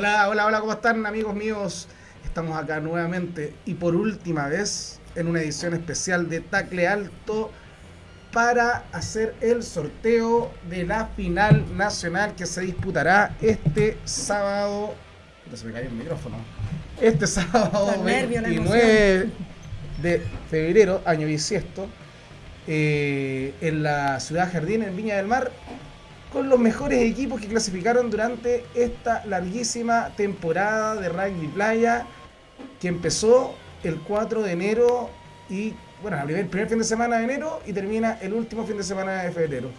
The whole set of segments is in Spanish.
Hola, hola, hola, ¿cómo están amigos míos? Estamos acá nuevamente y por última vez en una edición especial de Tacle Alto para hacer el sorteo de la final nacional que se disputará este sábado. No se me cayó el micrófono. Este sábado 29 de febrero, año bisiesto, eh, en la ciudad Jardín, en Viña del Mar, con los mejores equipos que clasificaron durante esta larguísima temporada de rugby playa que empezó el 4 de enero y, bueno, el primer fin de semana de enero y termina el último fin de semana de febrero.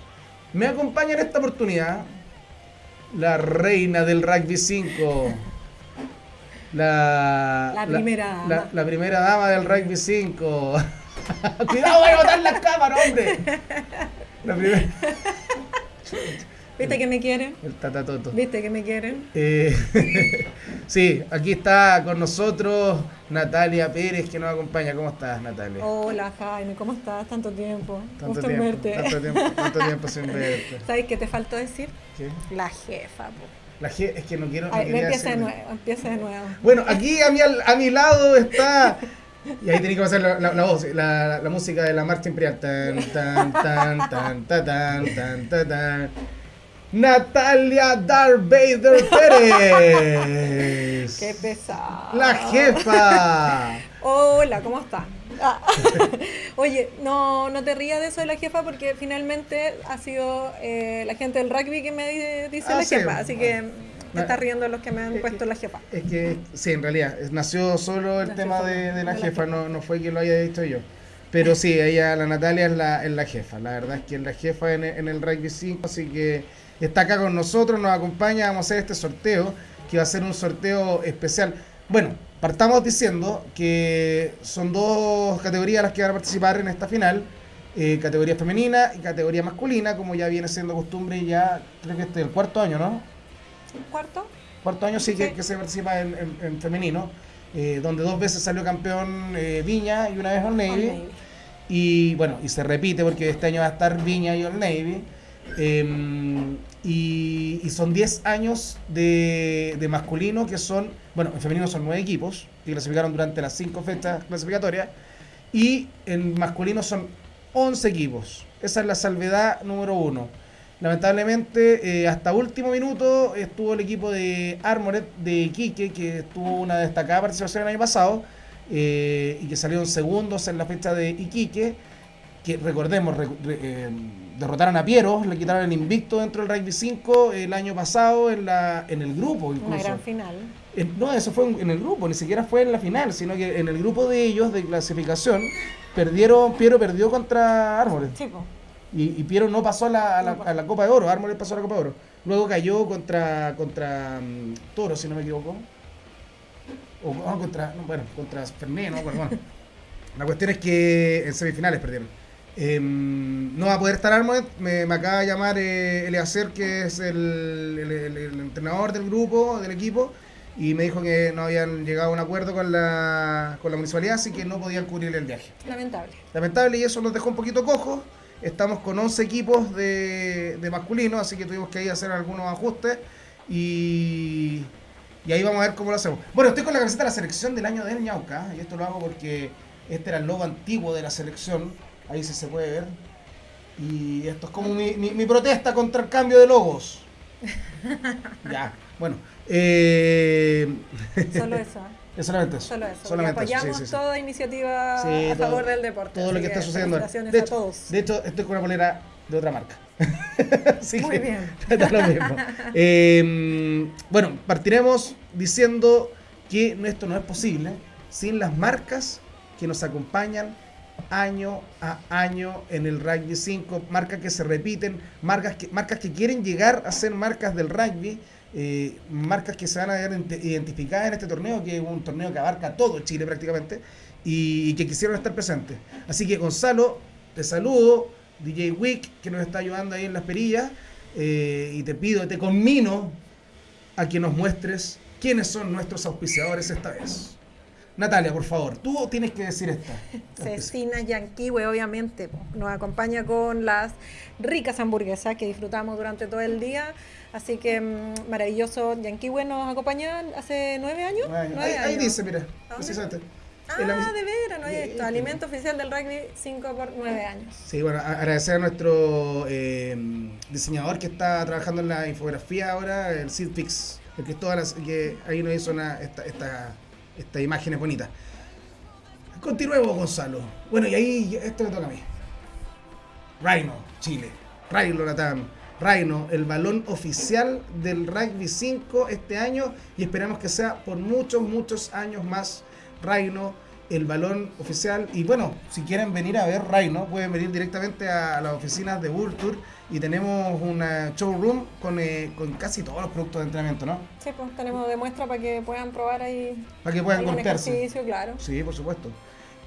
Me acompaña en esta oportunidad la reina del rugby 5. La, la primera dama. La, primera dama del rugby 5. Cuidado, voy a botar las cámaras, hombre. La primera. ¿Viste que me quieren? El tatatoto. ¿Viste que me quieren? Eh, sí, aquí está con nosotros Natalia Pérez que nos acompaña. ¿Cómo estás, Natalia? Hola, Jaime. ¿Cómo estás? Tanto tiempo. Tanto tiempo, verte. Tanto tiempo, tanto tiempo sin verte. ¿Sabes qué te faltó decir? ¿Qué? La jefa, po. La jefa, es que no quiero. No empieza de nuevo, empieza de nuevo. Bueno, aquí a mi, a mi lado está y ahí tenéis que pasar la, la, voz, la, la, música de la marcha imperial. Tan, tan, tan, tan, tan, tan, tan, tan. Natalia Darth Vader Pérez. Qué pesado. La jefa. Hola, ¿cómo estás? Ah. Oye, no, no te rías de eso de la jefa porque finalmente ha sido eh, la gente del rugby que me dice ah, la jefa, así que me está riendo los que me han puesto la jefa. Es que sí, en realidad, nació solo el tema de, la jefa, no, no fue que lo haya dicho yo. Pero sí, ella, la Natalia es la, es la jefa, la verdad es que es la jefa en, en el rugby 5, así que está acá con nosotros, nos acompaña, vamos a hacer este sorteo, que va a ser un sorteo especial. Bueno, partamos diciendo que son dos categorías las que van a participar en esta final. Eh, categoría femenina y categoría masculina, como ya viene siendo costumbre ya, creo que este es el cuarto año, ¿no? ¿Cuarto? Cuarto año sí, Que, se participa en, femenino, eh, donde dos veces salió campeón eh, Viña y una vez Old Navy. Y bueno, y se repite porque este año va a estar Viña y Old Navy. Em, y, son 10 años de, masculino que son, bueno, en femenino son 9 equipos que clasificaron durante las 5 fechas clasificatorias y en masculino son 11 equipos. Esa es la salvedad número 1. Lamentablemente, eh, hasta último minuto estuvo el equipo de Armored de Iquique, que tuvo una destacada participación el año pasado eh, y que salió en segundos en la fecha de Iquique, que recordemos, eh, derrotaron a Piero, le quitaron el invicto dentro del Rugby 5 el año pasado en, la, en el grupo. Incluso. Una gran final. no, eso fue en el grupo, ni siquiera fue en la final, sino que en el grupo de ellos de clasificación, perdieron, Piero perdió contra Armored. Y, Piero no pasó a la, a, la, Copa de Oro, Armored pasó a la Copa de Oro. Luego cayó contra, contra um, Toro, si no me equivoco. O contra, bueno, contra Ferné, ¿no? bueno. La cuestión es que en semifinales perdieron. Em, no va a poder estar Armored, me, acaba de llamar eh, Eleacer, que es el, entrenador del grupo, del equipo, y me dijo que no habían llegado a un acuerdo con la, con la municipalidad, así que no podían cubrir el viaje. Lamentable. Lamentable, y eso nos dejó un poquito cojos. Estamos con 11 equipos de, de masculino, así que tuvimos que ir a hacer algunos ajustes, y, y ahí vamos a ver cómo lo hacemos. Bueno, estoy con la camiseta de la selección del año del Ñauca, y esto lo hago porque este era el logo antiguo de la selección Ahí sí se puede ver. Y esto es como mi, mi, protesta contra el cambio de logos. ya, bueno. Eh... Solo eso. Es solamente eso. Solo eso. Solamente apoyamos toda iniciativa a favor del deporte. Todo lo que, está sucediendo. De hecho, a todos. de hecho, estoy con una polera de otra marca. Muy bien. lo mismo. Eh, bueno, partiremos diciendo que esto no es posible sin las marcas que nos acompañan año a año en el rugby 5, marcas que se repiten, marcas que, marcas que quieren llegar a ser marcas del rugby, eh, marcas que se van a ver identificadas en este torneo, que es un torneo que abarca todo Chile prácticamente, y, que quisieron estar presentes. Así que Gonzalo, te saludo, DJ Wick, que nos está ayudando ahí en las perillas, eh, y te pido, te conmino a que nos muestres quiénes son nuestros auspiciadores esta vez. Natalia, por favor, tú tienes que decir esta. Cecina Yanquiwe, obviamente, nos acompaña con las ricas hamburguesas que disfrutamos durante todo el día. Así que mm, maravilloso. Yanquiwe nos acompaña hace nueve años. ahí, dice, mira, precisamente. Ah, de veras, no hay esto. Alimento oficial del rugby 5 por 9 años. Sí, bueno, agradecer a nuestro eh, diseñador que está trabajando en la infografía ahora, el Sid Pix, el que, todas las, que ahí nos hizo una, esta, esta estas imágenes bonitas. Continuemos, Gonzalo. Bueno, y ahí esto me toca a mí. Rhino, Chile. Rhino Latam. Rhino, el balón oficial del Rugby 5 este año y esperamos que sea por muchos, muchos años más. Rhino, el balón oficial. Y bueno, si quieren venir a ver Rhino, pueden venir directamente a las oficinas de World Tour y tenemos una showroom con, eh, con casi todos los productos de entrenamiento, ¿no? Sí, pues tenemos de muestra para que puedan probar ahí. Para que puedan golpearse. claro. Sí, por supuesto.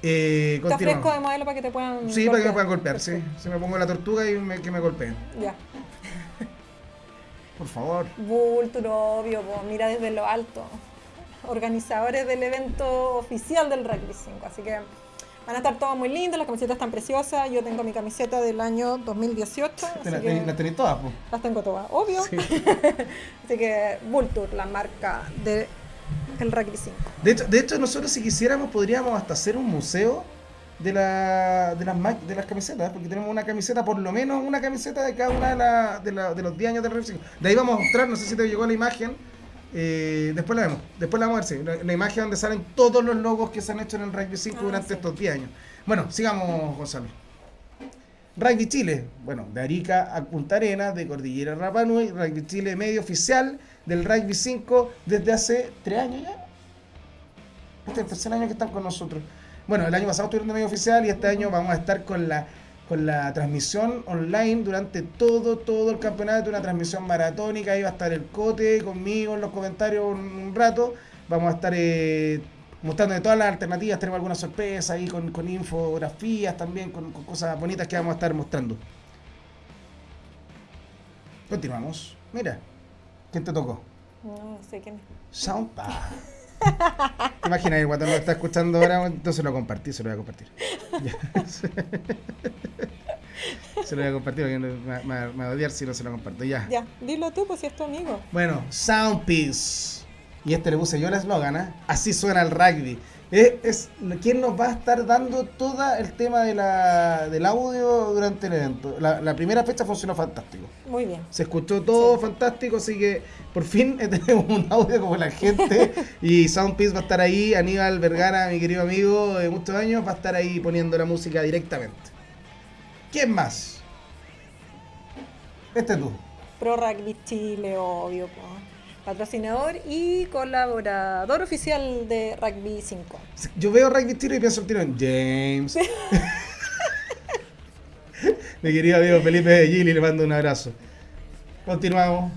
Eh, Está fresco de modelo para que te puedan Sí, para que me puedan golpear, sí. Se me pongo la tortuga y me, que me golpeen. Ya. Por favor. Vulture, obvio, mira desde lo alto. Organizadores del evento oficial del Rugby 5. Así que Van a estar todas muy lindas, las camisetas están preciosas. Yo tengo mi camiseta del año 2018. ¿Las la tenéis todas? pues. Las tengo todas, obvio. así que Vulture, la marca de el Rugby 5. De hecho, de hecho, nosotros si quisiéramos podríamos hasta hacer un museo de, la, de, las, de las camisetas, porque tenemos una camiseta, por lo menos una camiseta de cada una de, la, de, la, de los 10 años del Rugby 5. De ahí vamos a mostrar, no sé si te llegó la imagen eh, después la vemos, después la vamos a ver, la, imagen donde salen todos los logos que se han hecho en el Rugby 5 ah, durante estos 10 años. Bueno, sigamos, Gonzalo. Rugby Chile, bueno, de Arica a Punta Arenas, de Cordillera Rapanui, Rugby Chile medio oficial del Rugby 5 desde hace 3 años ya. Este es el tercer año que están con nosotros. Bueno, el año pasado estuvieron de medio oficial y este año vamos a estar con la con la transmisión online durante todo, todo el campeonato, una transmisión maratónica, ahí va a estar el Cote conmigo en los comentarios un, rato, vamos a estar eh, mostrando todas las alternativas, tenemos algunas sorpresas ahí con, infografías también, con, cosas bonitas que vamos a estar mostrando. Continuamos. Mira, ¿quién te tocó? No, sé quién. Soundpad. ¿Te imaginas cuando lo está escuchando ahora? Entonces lo compartí, se lo voy a compartir. se lo voy a compartir porque me, va a odiar si no se lo comparto. Ya. Ya, dilo tú, pues si es tu amigo. Bueno, Soundpiece. Y este le puse yo el eslogan, ¿eh? Así suena el rugby. Es, quien nos va a estar dando todo el tema de la, del audio durante el evento. La, primera fecha funcionó fantástico. Muy bien. Se escuchó todo fantástico, así que por fin tenemos un audio como la gente. y Soundpiece va a estar ahí. Aníbal Vergara, mi querido amigo de muchos años, va a estar ahí poniendo la música directamente. ¿Quién más? Este tú. Pro Rugby Chile, obvio patrocinador y colaborador oficial de Rugby 5. Yo veo Rugby Tiro y pienso el tiro en James. Mi querido amigo Felipe de Gili, le mando un abrazo. Continuamos.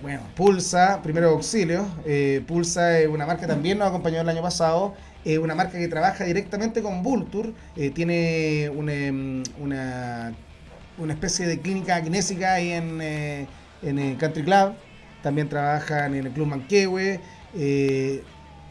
Bueno, Pulsa, primero auxilio. Eh, Pulsa es una marca que también nos acompañó el año pasado. Es una marca que trabaja directamente con Vulture. Eh, tiene una, una, una, especie de clínica kinésica ahí en, eh, en el Country Club, también trabajan en el Club Manquehue, eh,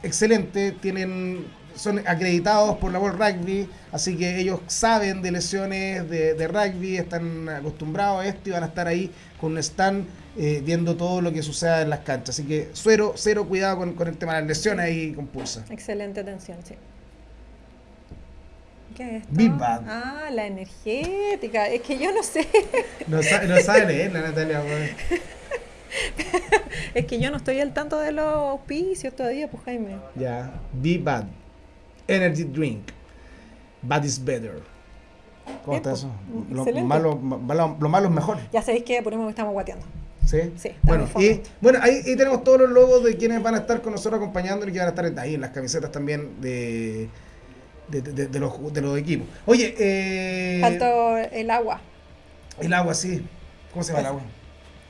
excelente, tienen, son acreditados por la World Rugby, así que ellos saben de lesiones de, rugby, están acostumbrados a esto y van a estar ahí con un stand eh, viendo todo lo que suceda en las canchas. Así que cero, cero cuidado con, el tema de las lesiones ahí con Pulsa. Excelente atención, sí. ¿Qué es esto? Ah, la energética. Es que yo no sé. No, sabe, no sabe leerla, Natalia. es que yo no estoy al tanto de los auspicios todavía, pues Jaime. Ya. Be Bad. Energy Drink. Bad is better. ¿Cómo está eso? Lo malo, lo malo es mejor. Ya sabéis que ponemos que estamos guateando. ¿Sí? Sí. Bueno, y, bueno ahí, tenemos todos los logos de quienes van a estar con nosotros acompañándonos y que van a estar ahí en las camisetas también de de, los, de los equipos. Oye, eh, faltó el agua. El agua, sí. ¿Cómo se llama el agua?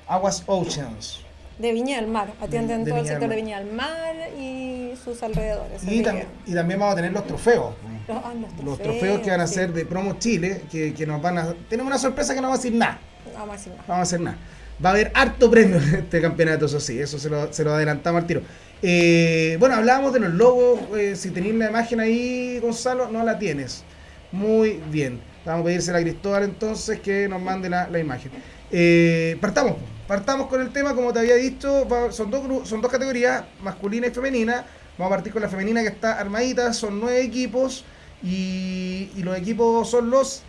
Aguas Oceans. De Viña del Mar. Atienden todo el sector de Viña del Mar y sus alrededores. Y, y también vamos a tener los trofeos. Ah, los, trofeos, que van a ser de Promo Chile, que, que, nos van a... Tenemos una sorpresa que no vamos a decir nada. No vamos a decir nada. vamos a hacer nada. Va a haber harto premio en este campeonato, eso sí, eso se lo, se lo adelantamos al tiro. Eh, bueno, hablábamos de los logos. Eh, si tenéis la imagen ahí, Gonzalo, no la tienes. Muy bien. Vamos a pedírsela a Cristóbal entonces que nos mande la, imagen. Eh, partamos, partamos con el tema, como te había dicho, son dos, son dos categorías, masculina y femenina. Vamos a partir con la femenina que está armadita, son nueve equipos y, los equipos son los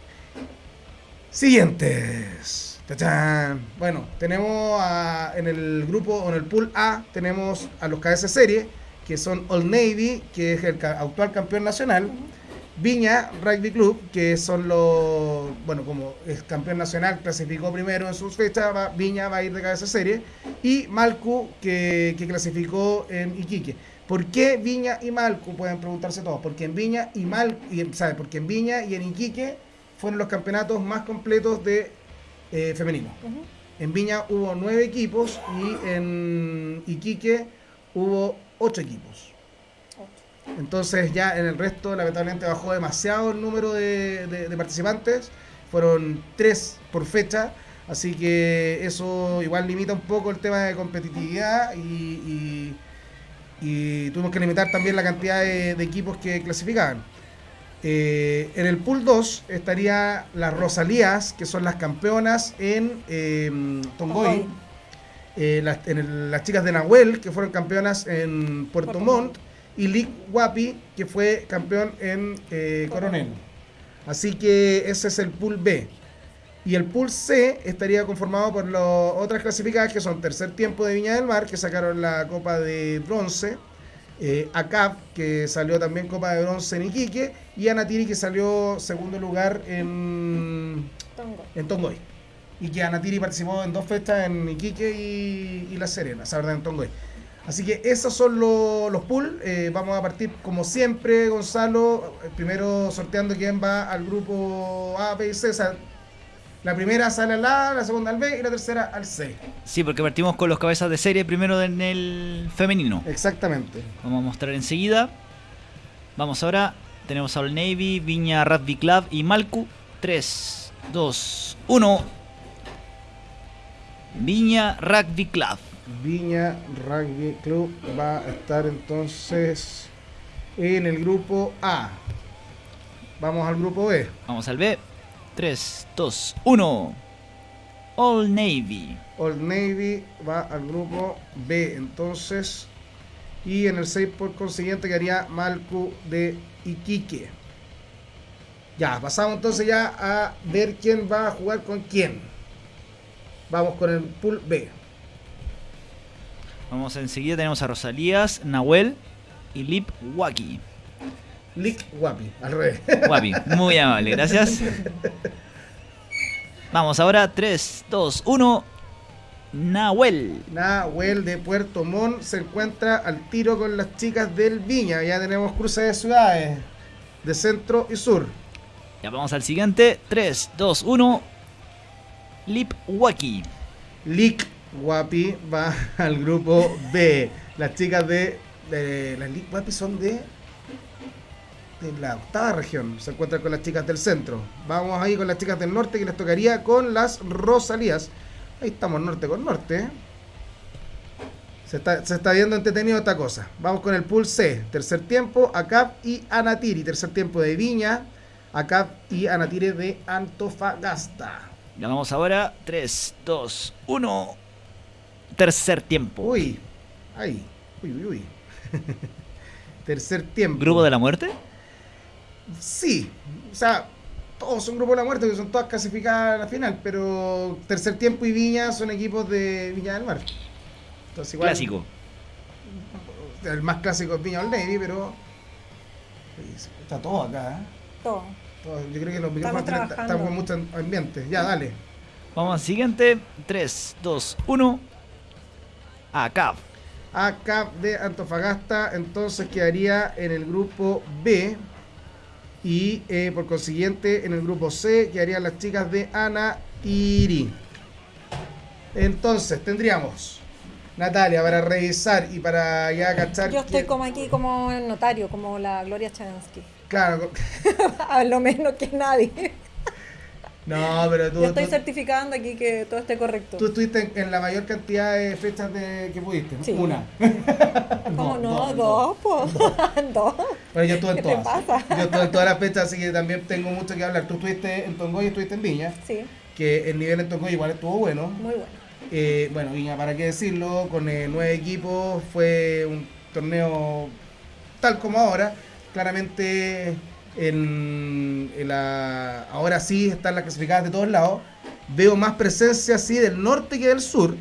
siguientes. Bueno, tenemos en el grupo, en el pool A, tenemos a los KS Serie, que son Old Navy, que es el actual campeón nacional. Viña Rugby Club, que son los, bueno, como es campeón nacional, clasificó primero en sus fechas, Viña va a ir de cabeza serie, y Malcu, que, clasificó en Iquique. ¿Por qué Viña y Malcu? Pueden preguntarse todos. Porque en Viña y Mal, y. Porque en Viña y en Iquique fueron los campeonatos más completos de eh, femenino. En Viña hubo nueve equipos y en Iquique hubo ocho equipos. Entonces ya en el resto lamentablemente bajó demasiado el número de, participantes, fueron tres por fecha, así que eso igual limita un poco el tema de competitividad y, tuvimos que limitar también la cantidad de, equipos que clasificaban. Eh, en el pool 2 estaría las Rosalías, que son las campeonas en em, Tongoy. Eh, las, las chicas de Nahuel, que fueron campeonas en Puerto Montt y Lick Wapi, que fue campeón en eh, Coronel. Así que ese es el pool B. Y el pool C estaría conformado por las otras clasificadas que son tercer tiempo de Viña del Mar, que sacaron la copa de bronce, eh, ACAP, que salió también copa de bronce en Iquique, y Anatiri, que salió segundo lugar en, en Tongoy. Y que Anatiri participó en dos fechas en Iquique y, La Serena, esa verdad en Tongoy. Así que esos son los pools. Eh, vamos a partir como siempre, Gonzalo. Eh, primero sorteando quién va al grupo A, B y C. la primera sale al A, la segunda al B y la tercera al C. Sí, porque partimos con los cabezas de serie primero en el femenino. Exactamente. Vamos a mostrar enseguida. Vamos ahora. Tenemos a All Navy, Viña Rugby Club y Malcu. 3, 2, 1. Viña Rugby Club. Viña Rugby Club va a estar entonces en el grupo A. Vamos al grupo B. Vamos al B. 3, 2, 1. All Navy. All Navy va al grupo B. Entonces. Y en el 6 por consiguiente quedaría Malcu de Iquique. Ya, pasamos entonces ya a ver quién va a jugar con quién. Vamos con el pool B. Vamos enseguida, tenemos a Rosalías, Nahuel y Lip Waki. Lip Wapi, al revés. Wapi, muy amable, gracias. Vamos ahora, 3, 2, 1. Nahuel. Nahuel de Puerto Montt se encuentra al tiro con las chicas del Viña. Ya tenemos cruces de ciudades de centro y sur. Ya vamos al siguiente. 3, 2, 1. Lip Waki. Lip Guapi va al grupo B. Las chicas de, las Guapi son de, de la octava región. Se encuentran con las chicas del centro. Vamos ahí con las chicas del norte que les tocaría con las Rosalías. Ahí estamos norte con norte. Se está, se está, viendo entretenido esta cosa. Vamos con el pool C. Tercer tiempo, ACAP y Anatiri. Tercer tiempo de Viña, ACAP y Anatiri de Antofagasta. Ya vamos ahora. 3, 2, 1 tercer tiempo. Uy, ay, uy, uy, uy. tercer tiempo. ¿Grupo de la muerte? Sí, o sea, todos son grupos de la muerte, que son todas clasificadas a la final, pero tercer tiempo y Viña son equipos de Viña del Mar. Entonces, igual, clásico. El más clásico es Viña del Navy, pero está todo acá. ¿eh? Todo. Yo creo que los micrófonos estamos con mucho ambiente. Ya, dale. Vamos al siguiente. 3, 2, 1. ACAP. ACAP de Antofagasta entonces quedaría en el grupo B y eh, por consiguiente en el grupo C quedarían las chicas de Ana Iri. Entonces tendríamos Natalia para revisar y para ya cachar. Yo estoy como aquí como notario, como la Gloria Chavensky. Claro. A lo menos que nadie. No, pero tú. Yo estoy certificando aquí que todo esté correcto. Tú estuviste en, la mayor cantidad de fechas de, que pudiste, Sí. Una. ¿Cómo no? Dos, pues. Dos. Bueno, yo estuve en ¿Qué te todas. pasa? Yo estuve en todas las fechas, así que también tengo mucho que hablar. Tú estuviste en Tongoy y estuviste en Viña, Sí, que el nivel en Tongoy igual estuvo bueno. muy bueno. Eh, bueno, Viña, para qué decirlo, con eh, nueve equipos fue un torneo tal como ahora. Claramente, en, en la, ahora sí están las clasificadas de todos lados. Veo más presencia así del norte que del sur.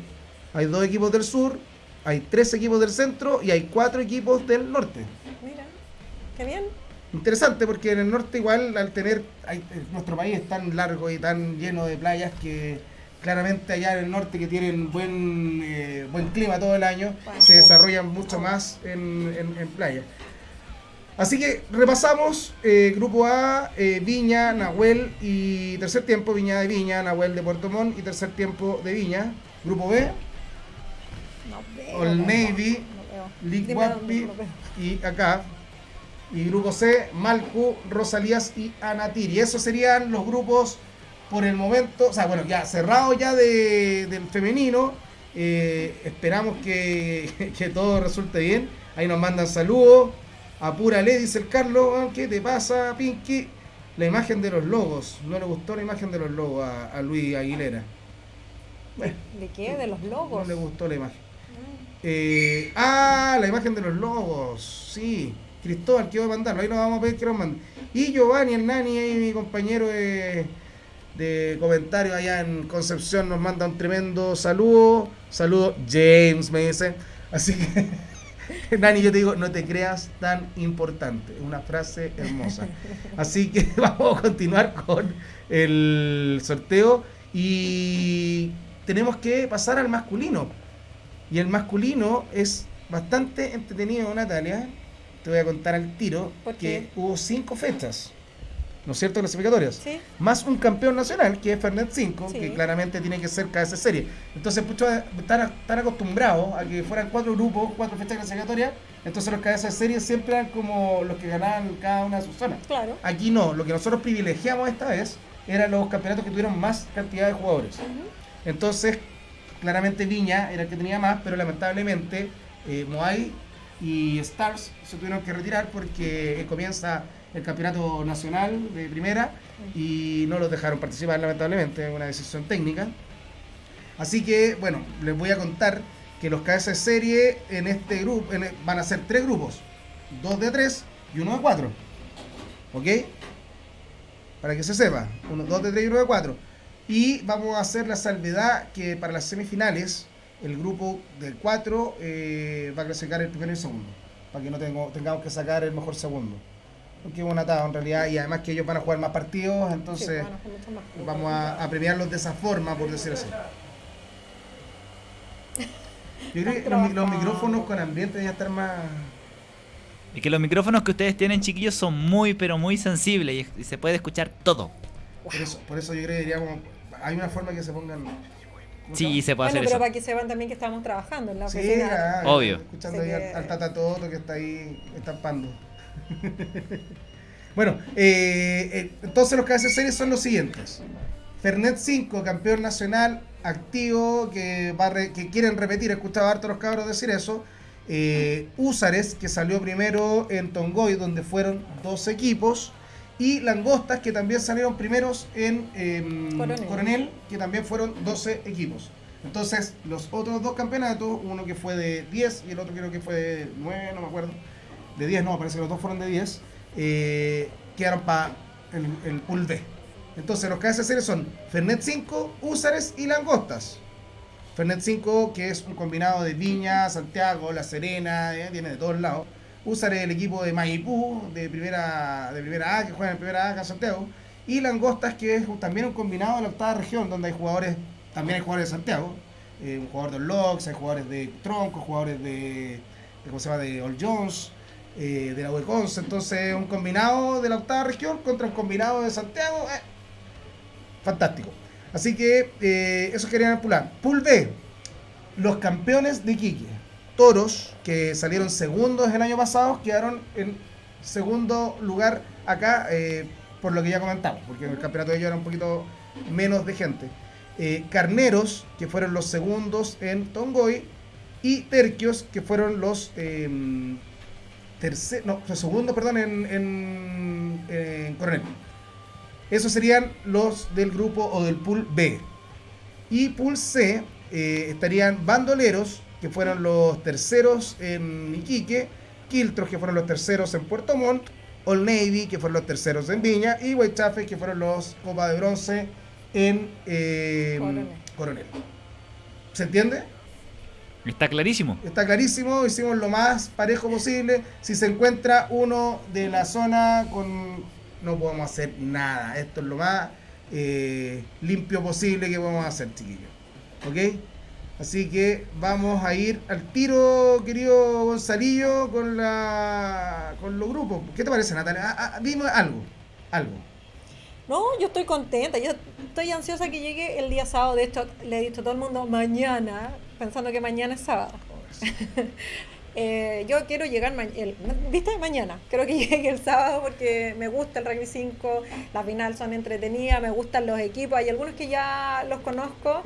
Hay dos equipos del sur, hay tres equipos del centro y hay cuatro equipos del norte. Mira, qué bien. Interesante porque en el norte igual al tener hay- nuestro país es tan largo y tan lleno de playas que claramente allá en el norte que tienen buen eh, buen clima todo el año Bueno. se desarrollan mucho más en, en, en playa. Así que repasamos eh, grupo A, eh, Viña, Nahuel y tercer tiempo, Viña de Viña, Nahuel de Puerto Montt y tercer tiempo de Viña. Grupo B, No no, Navy, no. League y acá. Y grupo C, Malcu, Rosalías y Anatir. Y esos serían los grupos por el momento, o sea, bueno, ya cerrado ya de, del femenino. Eh, esperamos que, que todo resulte bien. Ahí nos mandan saludos. Apúrale, dice el Carlos. "Ah, ¿Qué te pasa, Pinky? La imagen de los logos. No le gustó la imagen de los logos a, a Luis Aguilera. Bueno, ¿De qué? ¿De los no logos? le gustó la imagen. Mm. Eh, ah, la imagen de los lobos. Sí. Cristóbal, quiero mandarlo. Ahí nos vamos a pedir que nos mande. Y Giovanni, el Nani, ahí mi compañero de, de comentario allá en Concepción, nos manda un tremendo saludo. Saludo, James, me dice. Así que, Nani, yo te digo, no te creas tan importante. Es una frase hermosa. Así que vamos a continuar con el sorteo. Y tenemos que pasar al masculino. Y el masculino es bastante entretenido, Natalia. Te voy a contar al tiro ¿Por que hubo cinco fechas, ¿no es cierto? Clasificatorias. Sí. Más un campeón nacional, que es Fernet 5, Sí. que claramente tiene que ser cada serie. Entonces, muchos están, están acostumbrados a que fueran cuatro grupos, cuatro fechas clasificatorias. Entonces, los cabezas de serie siempre eran como los que ganaban cada una de sus zonas. Claro. Aquí no, lo que nosotros privilegiamos esta vez eran los campeonatos que tuvieron más cantidad de jugadores. Entonces, claramente Viña era el que tenía más, pero lamentablemente eh, Moai y Stars se tuvieron que retirar porque comienza el campeonato nacional de primera y no los dejaron participar lamentablemente, es una decisión técnica. Así que, bueno, les voy a contar que los cabezas de serie en este grupo van a ser tres grupos, dos de tres y uno de cuatro. ¿Ok? Para que se sepa, uno, dos de tres y uno de cuatro. Y vamos a hacer la salvedad que para las semifinales el grupo de cuatro eh, va a clasificar el primero y el segundo. Para que no tengo, tengamos que sacar el mejor segundo. Porque es un atado en realidad y además que ellos van a jugar más partidos, Sí, entonces bueno, más. vamos a, a premiarlos de esa forma, por decir así. Yo creo que los, mi- los micrófonos con ambiente deben estar más... Es que los micrófonos que ustedes tienen, chiquillos, son muy, pero muy sensibles y, y se puede escuchar todo. Por eso, por eso yo creo que diríamos... Hay una forma que se pongan... ¿cómo se Sí, se puede Bueno, hacer pero eso. para que sepan también que estamos trabajando en la Sí, oficina. ah, Obvio. Escuchando ahí que- al, al Tata Toto que está ahí estampando. bueno, eh, eh, entonces los que hacen series son los siguientes. Fernet 5, campeón nacional activo, que, va re- que quieren repetir, he escuchado harto a los cabros decir eso. Eh, Úsares, que salió primero en Tongoy, donde fueron dos equipos. Y Langostas, que también salieron primeros en em, Coronel. Coronel, que también fueron 12 equipos. Entonces, los otros dos campeonatos, uno que fue de 10 y el otro creo que fue de 9, no me acuerdo. De 10 no, parece que los dos fueron de 10. eh, quedaron para el, el pool B. Entonces, los que hacen serie son Fernet 5, Úsares y Langostas. Fernet 5, que es un combinado de Viña, Santiago, La Serena, eh, viene de todos lados. Úsares el equipo de Maipú, de primera, de primera A, que juega en primera A acá Santiago. Y Langostas, que es también un combinado de la octava región, donde hay jugadores, también hay jugadores de Santiago. eh, un jugador de Locks, hay jugadores de Tronco, jugadores de, de ¿cómo se llama? De All Jones, eh, de la Hueconce. Entonces, un combinado de la octava región contra un combinado de Santiago. eh, fantástico. Así que eh, eso querían pular. Pool B, los campeones de Iquique. Toros, que salieron segundos el año pasado, quedaron en segundo lugar acá, eh, por lo que ya comentamos, porque el campeonato de ellos era un poquito menos de gente. Carneros, que fueron los segundos en Tongoy, y Terquios, que fueron los eh, no, segundos, perdón, en, en, Coronel. Esos serían los del grupo o del pool B. Y pool C eh, estarían bandoleros, que fueron los terceros en Iquique, Quiltros, que fueron los terceros en Puerto Montt, Old Navy, que fueron los terceros en Viña, y Huaychafe, que fueron los Copa de Bronce en eh, Coronel. ¿Se entiende? Está clarísimo. Está clarísimo, hicimos lo más parejo posible. Si se encuentra uno de la zona con... No podemos hacer nada. Esto es lo más eh, limpio posible que podemos hacer, chiquillos. ¿Ok? Así que vamos a ir al tiro, querido Gonzalillo, con la con los grupos. ¿Qué te parece, Natalia? Ah, ah, dime algo, algo. No, yo estoy contenta. Yo estoy ansiosa que llegue el día sábado. De hecho, le he dicho a todo el mundo mañana, pensando que mañana es sábado. Eh, yo quiero llegar, el, ¿viste? Mañana. Quiero que llegue el sábado porque me gusta el rugby 5, las finales son entretenidas, me gustan los equipos. Hay algunos que ya los conozco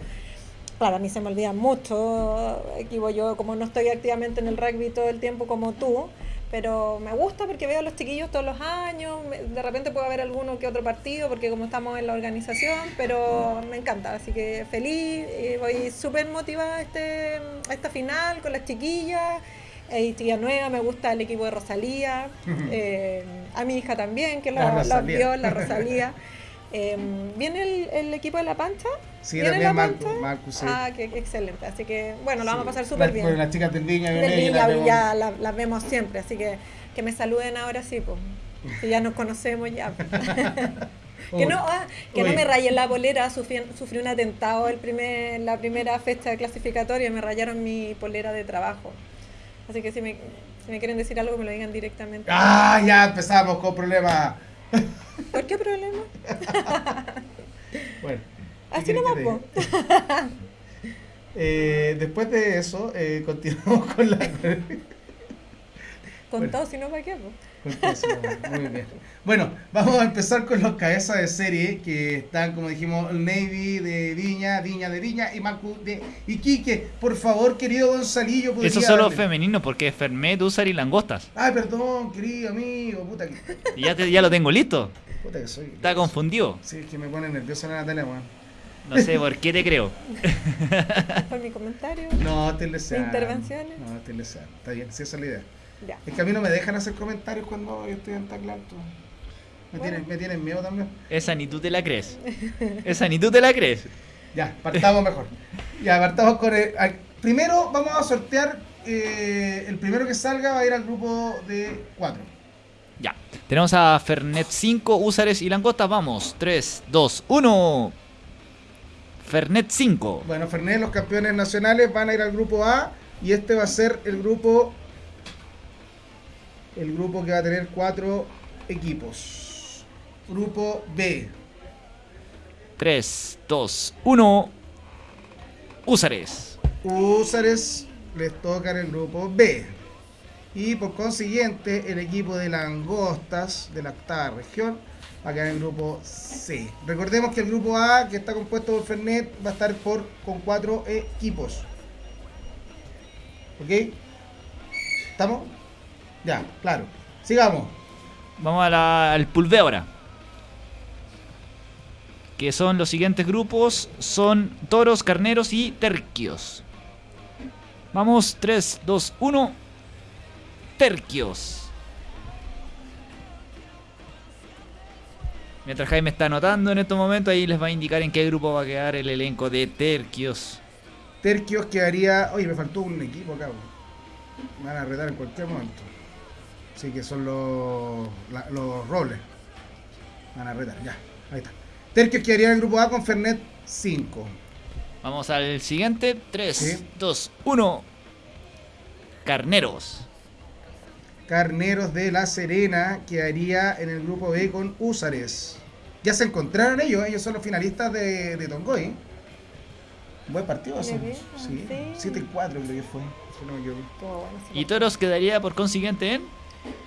Claro, a mí se me olvidan mucho, equipo yo como no estoy activamente en el rugby todo el tiempo como tú, pero me gusta porque veo a los chiquillos todos los años, de repente puedo haber alguno que otro partido porque como estamos en la organización, pero me encanta, así que feliz, y voy súper motivada a, este, a esta final con las chiquillas, hay chiquilla nueva, me gusta el equipo de Rosalía, eh, a mi hija también, que lo, lo vio, la Rosalía. Em, ¿Viene el, el, equipo de La Pancha? Sí, también Marco, Marco, sí. Ah, qué, excelente. Así que, bueno, lo vamos a pasar súper bien. Con las chicas del Viña, del Viña las ya las, vemos siempre, así que que me saluden ahora sí, pues. Que ya nos conocemos ya. que no, ah, que no me rayen la bolera, sufrí, sufrí, un atentado el primer, la primera fecha clasificatoria, me rayaron mi polera de trabajo. Así que si me, si me quieren decir algo, me lo digan directamente. Ah, ya empezamos con problemas. ¿Por qué problema? bueno. Así no va, eh, Después de eso, eh, continuamos con la. con todo, si no, ¿para qué? Muy bien. Bueno, vamos a empezar con los cabezas de serie que están, como dijimos, Navy de Viña, Viña de Viña y Macu de Iquique. Por favor, querido Gonzalillo. Eso solo femenino porque es Fermet, Usar y Langostas. Ay, perdón, querido amigo. Puta que... ya, te, ya lo tengo listo. Puta que soy. Está confundido. Sí, es que me pone nervioso la Natalia, weón. No sé por qué te creo. ¿Por mi comentario? No, te ¿Intervenciones? No, te Está bien, sí, esa es la idea. Es que a mí no me dejan hacer comentarios cuando yo estoy en tacla Me, tienen, me tienen miedo también. Esa ni tú te la crees. Esa ni tú te la crees. Ya, partamos mejor. Ya, partamos con el. primero vamos a sortear. Eh, el primero que salga va a ir al grupo de 4. Ya. Tenemos a Fernet 5, Usares y Langostas. Vamos. 3, 2, 1. Fernet 5. Bueno, Fernet, los campeones nacionales van a ir al grupo A. Y este va a ser el grupo el grupo que va a tener cuatro equipos. Grupo B. 3, 2, 1. Úsares. Úsares les toca en el grupo B. Y por consiguiente, el equipo de Langostas de la octava región va a quedar en el grupo C. Recordemos que el grupo A, que está compuesto por Fernet, va a estar por, con cuatro equipos. ¿Ok? ¿Estamos? Ya, claro. Sigamos. Vamos al pulve ahora. Que son los siguientes grupos. Son toros, carneros y terquios. Vamos, 3, 2, 1. Terquios. Mientras Jaime está anotando en estos momentos, ahí les va a indicar en qué grupo va a quedar el elenco de Terquios. Terquios quedaría. Oye, me faltó un equipo acá. Me van a retar en cualquier momento. Sí, que son los, los roles. Van a retar, ya. Ahí está. Terquios quedaría en el grupo A con Fernet 5. Vamos al siguiente. 3, 2, 1. Carneros. Carneros de La Serena quedaría en el grupo B con Úsares. Ya se encontraron ellos, ellos son los finalistas de, de Tongoy. Buen partido, sí. sí. 7 y 4 creo que fue. ¿Y Toros quedaría por consiguiente en?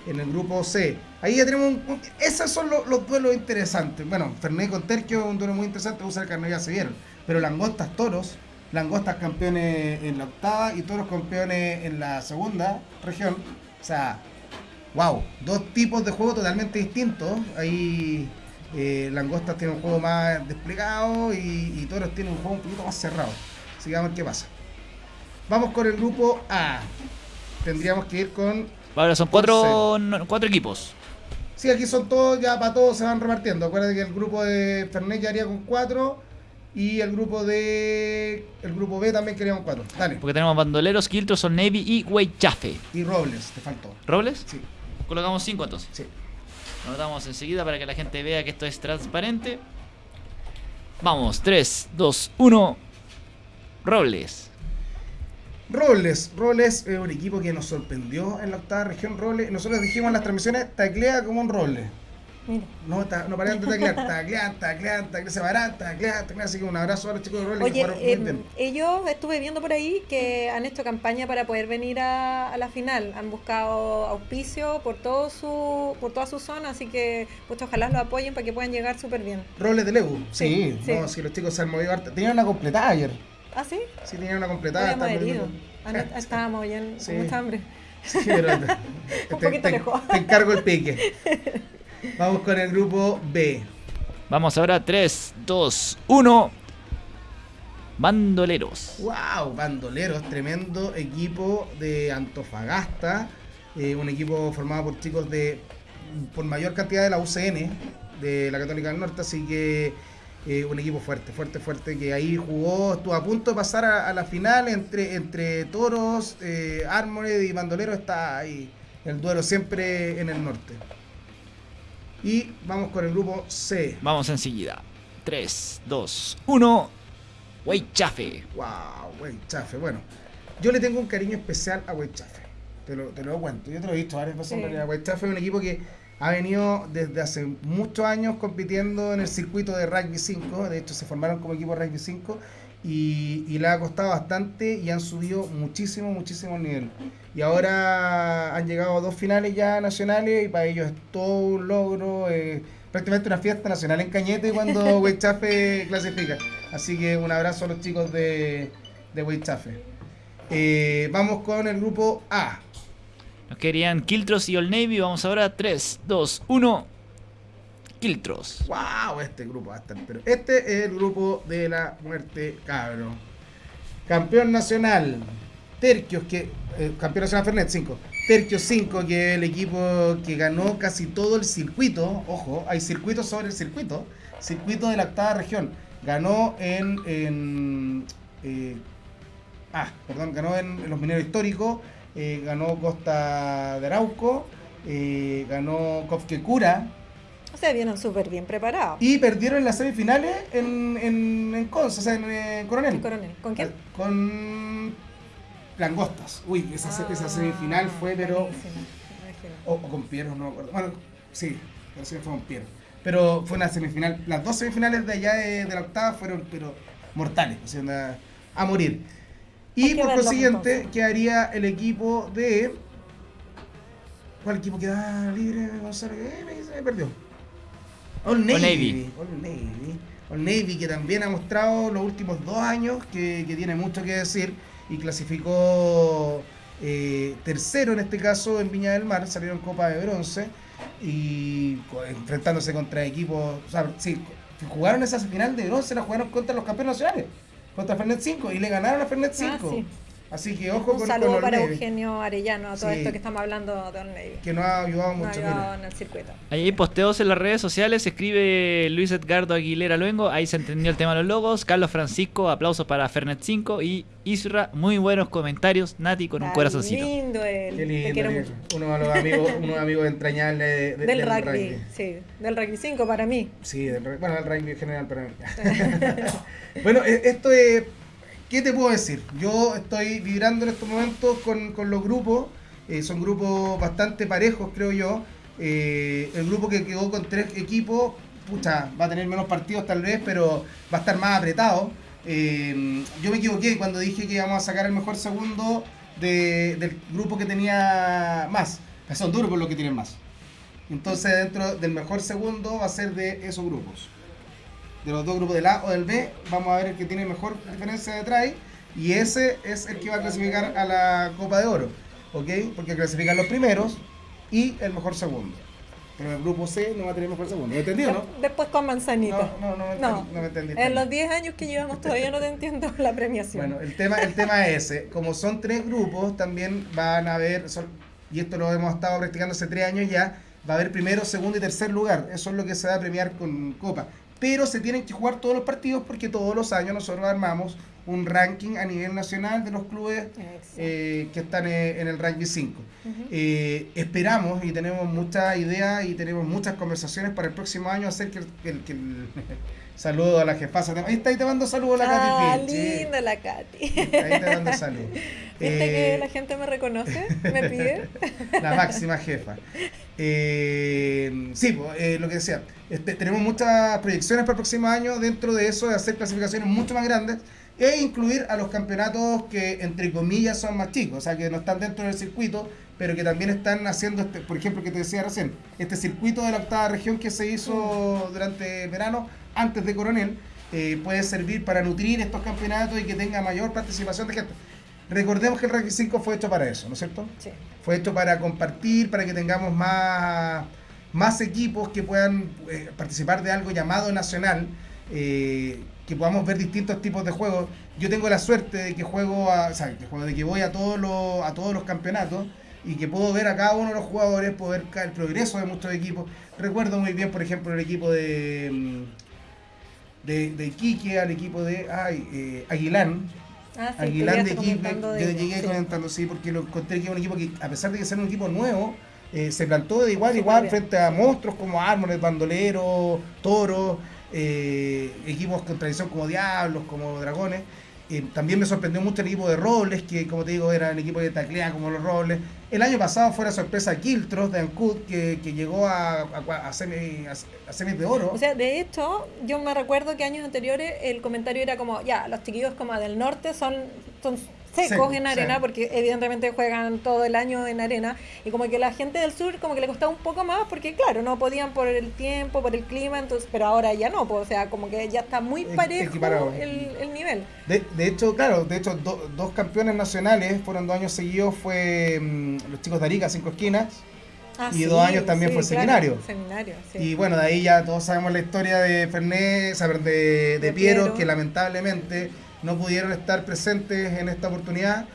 en el grupo C. Ahí ya tenemos un, esos son los, duelos interesantes. Bueno, Fernández con Terquio es un duelo muy interesante, usar el carnet ya se vieron. Pero Langostas Toros, Langostas campeones en la octava y Toros campeones en la segunda región. O sea, wow, dos tipos de juego totalmente distintos. Ahí eh, Langostas tiene un juego más desplegado y, Toros tiene un juego un poquito más cerrado. Así que vamos a ver qué pasa. Vamos con el grupo A. Tendríamos que ir con. Ahora son cuatro, cuatro equipos. Sí, aquí son todos, ya para todos se van repartiendo. Acuérdate que el grupo de Fernet ya haría con cuatro. Y el grupo de. El grupo B también queríamos cuatro. Dale. Porque tenemos Bandoleros, Kiltros, Son Navy y Weichafe. Y Robles, te faltó. ¿Robles? Sí. Colocamos cinco entonces. Sí. Lo anotamos enseguida para que la gente vea que esto es transparente. Vamos, 3, 2, 1. Robles. Robles, Robles es un equipo que nos sorprendió en la octava región. Robles, nosotros dijimos en las transmisiones, taclea como un Robles. No, no paran de taclear, taclean, taclean, taclean, se paran, taclean, taclean. Así que un abrazo a los chicos de Robles Oye, eh, ellos estuve viendo por ahí que han hecho campaña para poder venir a, la final. Han buscado auspicio por todo su por toda su zona, así que pues ojalá los apoyen para que puedan llegar súper bien. Robles de Legu, sí, sí, No, si los chicos se han movido Tenían una completada ayer. ¿Ah, sí? Sí, tenían una completada. Estábamos bien, con mucha hambre. Sí, pero un poquito lejos. Te encargo el pique. Vamos con el grupo B. Vamos ahora, 3, 2, 1. Bandoleros. ¡Wow! Bandoleros, tremendo equipo de Antofagasta. Eh, un equipo formado por chicos de por mayor cantidad de la UCN, de la Católica del Norte, así que eh, un equipo fuerte, fuerte, fuerte, que ahí jugó, estuvo a punto de pasar a, la final entre, entre Toros, eh, Armored y Bandoleros, está ahí el duelo siempre en el norte. Y vamos con el grupo C. Vamos enseguida. 3, 2, 1. Weichafe. Wow, Chafe. Bueno, yo le tengo un cariño especial a Weichafe. Te lo, te lo cuento. Yo te lo he visto varias veces. Sí. es un equipo que ha venido desde hace muchos años compitiendo en el circuito de Rugby 5. De hecho, se formaron como equipo de Rugby 5 y, y le ha costado bastante y han subido muchísimo, muchísimo el nivel. Y ahora han llegado a dos finales ya nacionales y para ellos es todo un logro, prácticamente una fiesta nacional en Cañete cuando Weichafe clasifica. Así que un abrazo a los chicos de, de Weichafe. Eh, vamos con el grupo A. Nos querían Kiltros y Old Navy. Vamos ahora 3, 2, 1. Kiltros. ¡Wow! Este grupo va a estar. Pero este es el grupo de la muerte, cabro. Campeón nacional. Terquios, que. Eh, campeón nacional Fernet 5. Terquios 5, que es el equipo que ganó casi todo el circuito. Ojo, hay circuitos sobre el circuito. Circuito de la octava región. Ganó en. eh, ah, perdón, ganó en, los mineros históricos. Eh, ganó Costa de Arauco. ganó Cura o sea, vienen súper bien preparados. Y perdieron en las semifinales en, en, en o sea, en, Coronel. Coronel. ¿Con quién? Con Langostas. Uy, esa, esa ah, semifinal fue, pero. O, con Piero, no me acuerdo. Bueno, sí, pero sí fue con Piero. Pero fue una semifinal. Las dos semifinales de allá de, la octava fueron, pero mortales, o sea, a morir. Y por consiguiente, quedaría el equipo de. ¿Cuál equipo queda libre? Gonzalo, eh, me perdió. All Navy. All Navy. que también ha mostrado los últimos dos años que, tiene mucho que decir y clasificó eh, tercero en este caso en Viña del Mar, salieron Copa de Bronce y enfrentándose contra equipos, o sea, sí, jugaron esa final de bronce, la jugaron contra los campeones nacionales, contra Fernet 5 y le ganaron a Fernet 5. Así que ojo Un saludo para Eugenio Arellano, a todo esto que estamos hablando de Old Navy. Que nos ha ayudado mucho. en el circuito. Ahí hay posteos en las redes sociales, escribe Luis Edgardo Aguilera Luengo, ahí se entendió el tema de los logos. Carlos Francisco, aplausos para Fernet 5 y Isra, muy buenos comentarios. Nati con un corazoncito. lindo él. Qué lindo, Uno de los amigos, uno de amigos entrañables del, rugby, Sí, del rugby 5 para mí. Sí, del, bueno, del rugby en general para mí. bueno, e, esto es ¿Qué te puedo decir? Yo estoy vibrando en estos momentos con, los grupos. Eh, son grupos bastante parejos, creo yo. Eh, el grupo que quedó con tres equipos, pucha, va a tener menos partidos tal vez, pero va a estar más apretado. Eh, yo me equivoqué cuando dije que íbamos a sacar el mejor segundo del grupo que tenía más. Son duros por lo que tienen más. Entonces, dentro del mejor segundo va a ser de esos grupos. De los dos grupos del A o del B, vamos a ver el que tiene mejor diferencia de try. Y ese es el que va a clasificar a la Copa de Oro. ¿Ok? Porque clasifican los primeros y el mejor segundo. Pero el grupo C no va a tener mejor segundo. ¿Me entendió, no? Después con manzanita. No, no, no, no, me entendí. En los 10 años que llevamos todavía no te entiendo la premiación. Bueno, el tema, el tema es ese. Como son tres grupos, también van a haber, y esto lo hemos estado practicando hace tres años ya, va a haber primero, segundo y tercer lugar. Eso es lo que se va a premiar con Copa. Pero se tienen que jugar todos los partidos porque todos los años nosotros armamos un ranking a nivel nacional de los clubes eh, que están eh, en el ranking 5. Eh, esperamos y tenemos muchas ideas y tenemos muchas conversaciones para el próximo año hacer que, el, que el, saludo a la jefasa. Ahí está, ahí te mando saludos a la ah, Katy. linda la Katy. Ahí te mando saludos. ¿Viste que la gente me reconoce? ¿Me pide? La máxima jefa. sí, lo que decía, este, tenemos muchas proyecciones para el próximo año dentro de eso, de hacer clasificaciones mucho más grandes e incluir a los campeonatos que entre comillas son más chicos, o sea que no están dentro del circuito, pero que también están haciendo, este, por ejemplo, que te decía recién, este circuito de la octava región que se hizo durante el verano, antes de Coronel, eh, puede servir para nutrir estos campeonatos y que tenga mayor participación de gente. Recordemos que el Ranking 5 fue hecho para eso, ¿no es cierto? Sí. Fue hecho para compartir, para que tengamos más, más equipos que puedan eh, participar de algo llamado nacional. Eh, que podamos ver distintos tipos de juegos. Yo tengo la suerte de que juego, a, o sea, de que voy a todos los, a todos los campeonatos y que puedo ver a cada uno de los jugadores, puedo ver el progreso de muchos equipos. Recuerdo muy bien, por ejemplo, el equipo de mm, de, de Iquique, al equipo de ay, eh, Aguilán. Ah, Aguilán de Iquique, yo llegué comentando, sí, porque lo encontré que es un equipo que, a pesar de que ser un equipo nuevo, eh, se plantó de igual a igual frente a monstruos como Árboles, Bandolero, Toro eh, equipos con tradición como Diablos, como Dragones. Eh, también me sorprendió mucho el equipo de Robles, que como te digo, era un equipo de taclea como los Robles. El año pasado fue la sorpresa Kiltros de Ancud, que, que llegó a, a, a, semis de oro. O sea, de hecho, yo me recuerdo que años anteriores el comentario era como, ya, los chiquillos como del norte son secos en arena, porque evidentemente juegan todo el año en arena, y como que la gente del sur como que le costaba un poco más, porque claro, no podían por el tiempo, por el clima, entonces pero ahora ya no, pues, o sea, como que ya está muy parejo el, el, nivel. De, de, hecho, claro, de hecho, dos campeones nacionales fueron dos años seguidos, fue mm, los chicos de Arica, cinco esquinas, ah, y dos años también fue seminario. seminario Y bueno, de ahí ya todos sabemos la historia de Fernet, de, de, Piero, que lamentablemente no pudieron estar presentes en esta oportunidad,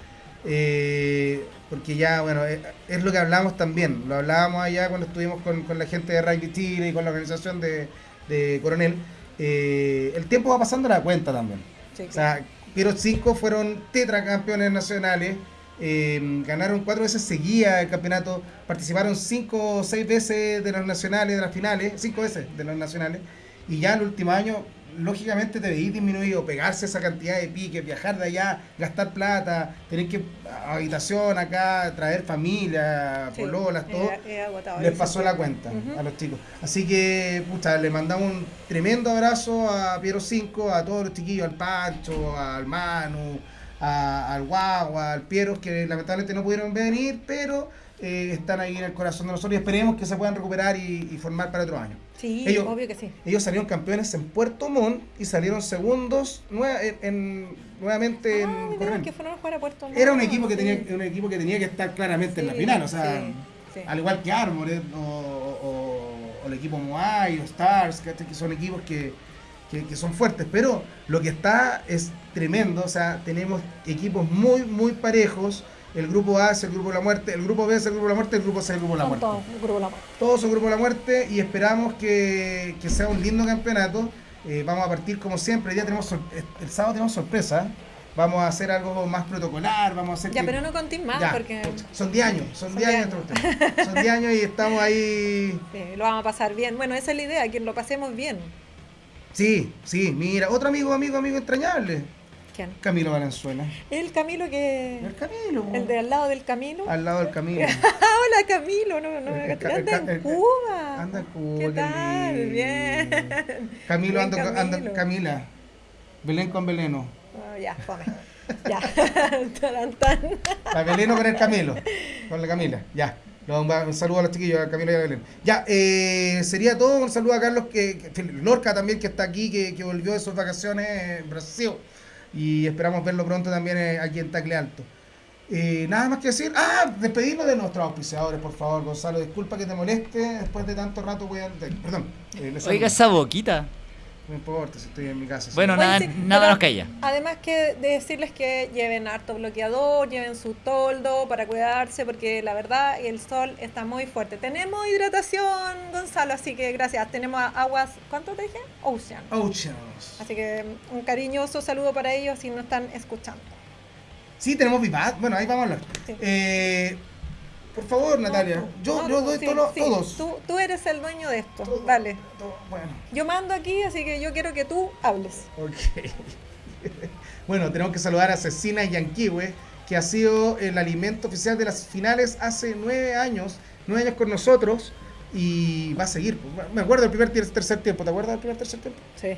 eh, porque ya, bueno, eh, es, lo que hablamos también, lo hablábamos allá cuando estuvimos con, la gente de Rugby Chile y con la organización de, Coronel, eh, el tiempo va pasando la cuenta también. O sea, pero cinco fueron tetracampeones nacionales, ganaron cuatro veces seguía el campeonato, participaron cinco o seis veces de los nacionales, de las finales, cinco veces de los nacionales, y ya el último año lógicamente te veis disminuido, pegarse esa cantidad de piques, viajar de allá, gastar plata, tener que habitación acá, traer familia, pololas, todo, les pasó la cuenta a los chicos. Así que, pucha, le mandamos un tremendo abrazo a Piero 5, a todos los chiquillos, al Pancho, al Manu, al Guagua, al Piero, que lamentablemente no pudieron venir, pero eh, están ahí en el corazón de nosotros y esperemos que se puedan recuperar y, formar para otro año. Sí, ellos, obvio que sí. Ellos salieron campeones en Puerto Montt y salieron segundos en, nuevamente ah, en que fueron a jugar a Puerto Montt. Era un equipo que tenía un equipo que tenía que estar claramente en la final, o sea, al igual que Armored o, el equipo Moai o Stars, que son equipos que, que, son fuertes, pero lo que está es tremendo, o sea, tenemos equipos muy, muy parejos, el grupo A es el grupo de la muerte, el grupo B es el grupo de la muerte, el grupo C es el grupo de la muerte. Todos, el grupo de la muerte. Todos son grupo de la muerte y esperamos que, sea un lindo campeonato. Eh, vamos a partir como siempre, ya tenemos el sábado tenemos sorpresa. Vamos a hacer algo más protocolar, vamos a hacer... Ya, pero no contéis más porque... Son 10 años, son 10 años. son 10 años y estamos ahí... Sí, lo vamos a pasar bien. Bueno, esa es la idea, que lo pasemos bien. Sí, sí, mira, otro amigo, amigo, amigo entrañable. Camilo Valenzuela. El Camilo que. El Camilo. El de al lado del Camilo. Al lado del Camilo. Hola Camilo, no, no, anda en Cuba. Anda en Cuba. ¿Qué tal? Bien. Camilo, anda, anda, Camila. Belén con Beleno. Oh, ya, fome. Ya. La Beleno con el Camilo. Con la Camila. Ya. Un saludo a los chiquillos, a Camila y a Belén. Ya, eh, sería todo. Un saludo a Carlos, que, Lorca también, que está aquí, que, que volvió de sus vacaciones en Brasil. Y esperamos verlo pronto también eh, aquí en Tacle Alto. Eh, nada más que decir. Ah, despedirnos de nuestros auspiciadores, por favor, Gonzalo. Disculpa que te moleste. Después de tanto rato voy a. Perdón. Eh, Oiga esa boquita. No importa si estoy en mi casa. Bueno, nada, nada nos. Además que de decirles que lleven harto bloqueador, lleven su toldo para cuidarse, porque la verdad el sol está muy fuerte. Tenemos hidratación, Gonzalo, así que gracias. Tenemos aguas, ¿cuánto te dije? Ocean. Oceans. Así que un cariñoso saludo para ellos si nos están escuchando. Sí, tenemos Vivat. Bueno, ahí vamos a hablar. Eh, por favor, Natalia. yo, yo doy todos. Tú, tú, eres el dueño de esto. Dale. bueno. Yo mando aquí, así que yo quiero que tú hables. Ok. bueno, tenemos que saludar a Cecina Yanquiwe, que ha sido el alimento oficial de las finales hace nueve años. Nueve años con nosotros y va a seguir. Me acuerdo del primer tercer tiempo. ¿Te acuerdas del primer tercer tiempo? Sí.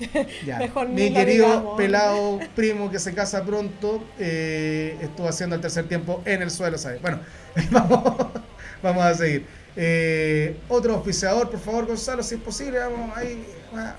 Mi querido pelado primo que se casa pronto eh, estuvo haciendo el tercer tiempo en el suelo, ¿sabes? Bueno, vamos, a seguir. Eh, otro oficiador, por favor, Gonzalo, si es posible, vamos ahí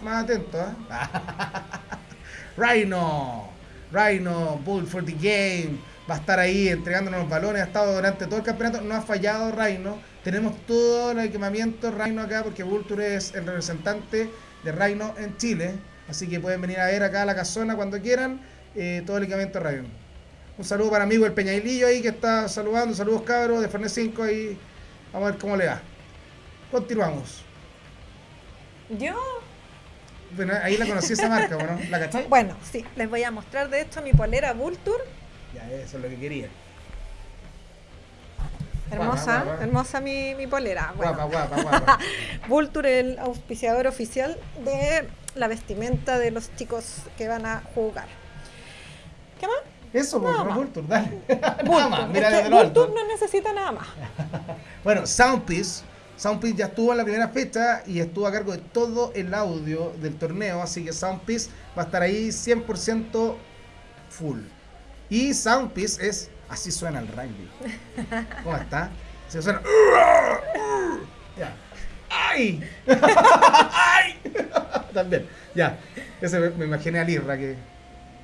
más, atentos. ¿ah? Rhino, Rhino, Bull for the Game, va a estar ahí entregándonos los balones, ha estado durante todo el campeonato, no ha fallado Rhino. Tenemos todo el equipamiento Rhino acá porque Vulture es el representante de Rhino en Chile. Así que pueden venir a ver acá a la casona cuando quieran eh, todo el equipamiento radio. Un saludo para amigo el Peñailillo ahí que está saludando. Saludos cabros de Fernet 5 ahí. Vamos a ver cómo le va. Continuamos. Yo. Bueno, ahí la conocí esa marca, ¿no? ¿La cachai? Bueno, sí. Les voy a mostrar de hecho mi polera Vulture. Ya, eso es lo que quería. Hermosa, hermosa mi, mi polera. Guapa, guapa, guapa. Vulture, el auspiciador oficial de la vestimenta de los chicos que van a jugar. ¿Qué más? Eso, pues, no, Vulture, dale. Vulture no necesita nada más. bueno, Soundpiece. Soundpiece ya estuvo en la primera fecha y estuvo a cargo de todo el audio del torneo, así que Soundpiece va a estar ahí 100% full. Y Soundpiece es así suena el rugby. ¿Cómo está? Se suena. ¡Ay! También, ya. Ese me, imaginé a Lirra, que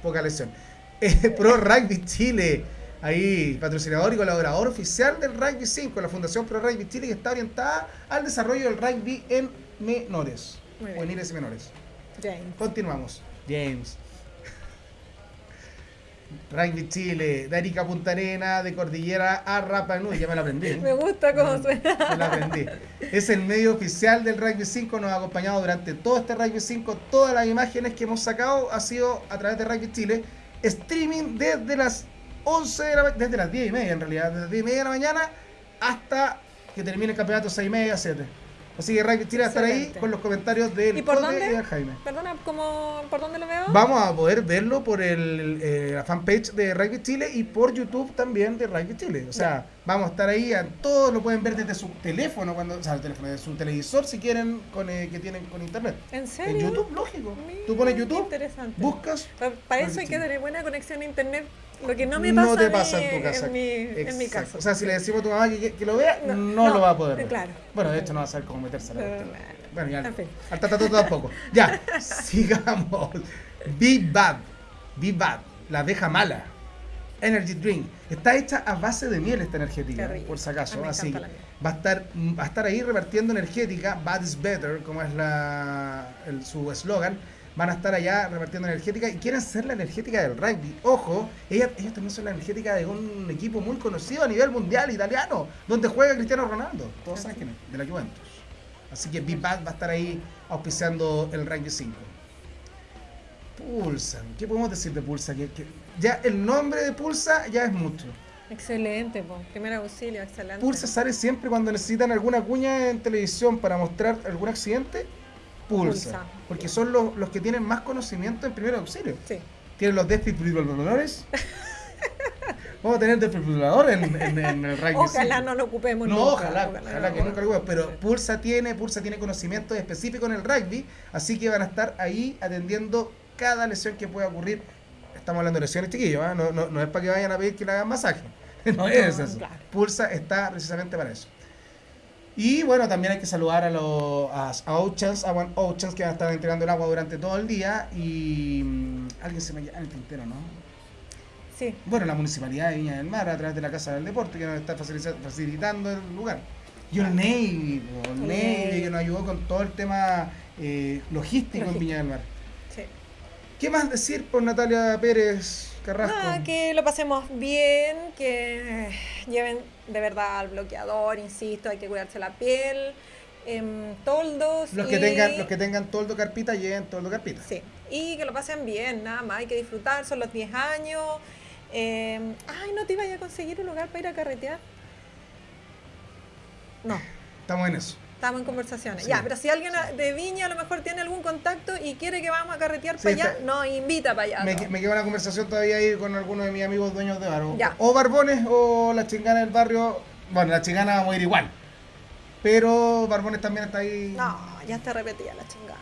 poca lesión. Eh, Pro Rugby Chile, ahí, patrocinador y colaborador oficial del Rugby 5, la Fundación Pro Rugby Chile, que está orientada al desarrollo del rugby en menores, juveniles y menores. James. Continuamos. James. Rugby Chile, de Arica Punta Arena, de Cordillera a Rapa Nui, ya me la aprendí. me gusta cómo suena. Me la aprendí. Es el medio oficial del Rugby 5, nos ha acompañado durante todo este Rugby 5. Todas las imágenes que hemos sacado ha sido a través de Rugby Chile. Streaming desde las 11 de la desde las 10 y media en realidad, desde las 10 y media de la mañana hasta que termine el campeonato 6 y media, 7. Así que Rugby Chile va a estar ahí con los comentarios del ¿Y por dónde? y Jaime. Perdona, ¿cómo, ¿por dónde lo veo? Vamos a poder verlo por el, eh, la fanpage de Rugby Chile y por YouTube también de Rugby Chile. O sea, vamos a estar ahí, a, todos lo pueden ver desde su teléfono, cuando, o sea, el teléfono, desde su televisor si quieren, con, eh, que tienen con internet. ¿En serio? En YouTube, lógico. Tú pones YouTube, interesante. buscas. Para, eso hay que tener buena conexión a internet lo que no me pasa, no te pasa en tu casa. En mi, en mi casa. O sea, si le decimos a tu mamá que, que, lo vea, no, lo va a poder ver. Claro. Bueno, de hecho no va a saber cómo meterse a la Bueno, ya. Al tatato tampoco. Ya, sigamos. Be Bad. Be Bad. La abeja mala. Energy Drink. Está hecha a base de miel esta energética, por si acaso. Así va a estar va a estar ahí repartiendo energética. Bad is better, como es la, el, su eslogan van a estar allá repartiendo energética y quieren ser la energética del rugby. Ojo, ellos, ellos también son la energética de un equipo muy conocido a nivel mundial italiano, donde juega Cristiano Ronaldo. Todos saben quién es, de la Juventus. Así que Big Bad va a estar ahí auspiciando el rugby 5. Pulsa, ¿qué podemos decir de Pulsa? Que, ya el nombre de Pulsa ya es mucho. Excelente, pues. primer auxilio, excelente. Pulsa sale siempre cuando necesitan alguna cuña en televisión para mostrar algún accidente Pulsa. Porque son los, los, que tienen más conocimiento en primer auxilio. Sí. Tienen los desfibriladores. Vamos a tener desfibrilador en, en, el rugby. Ojalá no lo ocupemos no, nunca. Ojalá, ojalá, que nunca lo ocupemos. Pero Pulsa tiene, Pulsa tiene conocimiento específico en el rugby, así que van a estar ahí atendiendo cada lesión que pueda ocurrir. Estamos hablando de lesiones chiquillos, ¿eh? no, no, no, es para que vayan a pedir que le hagan masaje. no es eso. Pulsa está precisamente para eso. Y bueno, también hay que saludar a los a, a Oceans, a One Oceans, que van a estar entregando el agua durante todo el día. Y mm, alguien se me llama el tintero, ¿no? Sí. Bueno, la Municipalidad de Viña del Mar, a través de la Casa del Deporte, que nos está facilitando el lugar. Y el Navy, el Navy, que nos ayudó con todo el tema eh, logístico, en Viña del Mar. Sí. ¿Qué más decir por Natalia Pérez Carrasco? Nada, que lo pasemos bien, que lleven de verdad al bloqueador, insisto, hay que cuidarse la piel. Eh, toldos. Los, que tengan, los que tengan toldo carpita, lleven toldo carpita. Sí, y que lo pasen bien, nada más, hay que disfrutar, son los 10 años. Eh, ay, ¿no te iba a conseguir un lugar para ir a carretear? No. Estamos en eso. Estamos en conversaciones. Ya, pero si alguien de Viña a lo mejor tiene algún contacto y quiere que vamos a carretear para allá, nos invita para allá. Me, me queda una conversación todavía ahí con algunos de mis amigos dueños de bar. O, Barbones o la chingana del barrio. Bueno, la chingana vamos a ir igual. Pero Barbones también está ahí. No, ya está repetida la chingana.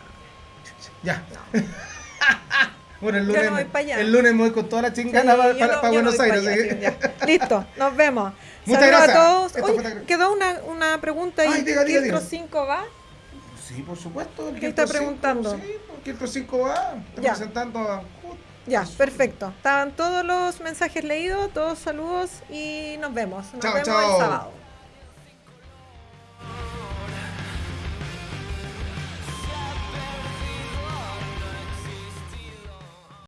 Ya. bueno, el lunes, el lunes me voy con toda la chingana para, Buenos Aires. Listo, nos vemos. Muchas gracias. a todos. quedó una, una pregunta ahí. ¿Filtro 5 va? Sí, por supuesto. ¿Qué está preguntando? Sí, Filtro 5 va. Ya. presentando a... Ya, perfecto. Estaban todos los mensajes leídos, todos saludos y nos vemos. Nos vemos el sábado.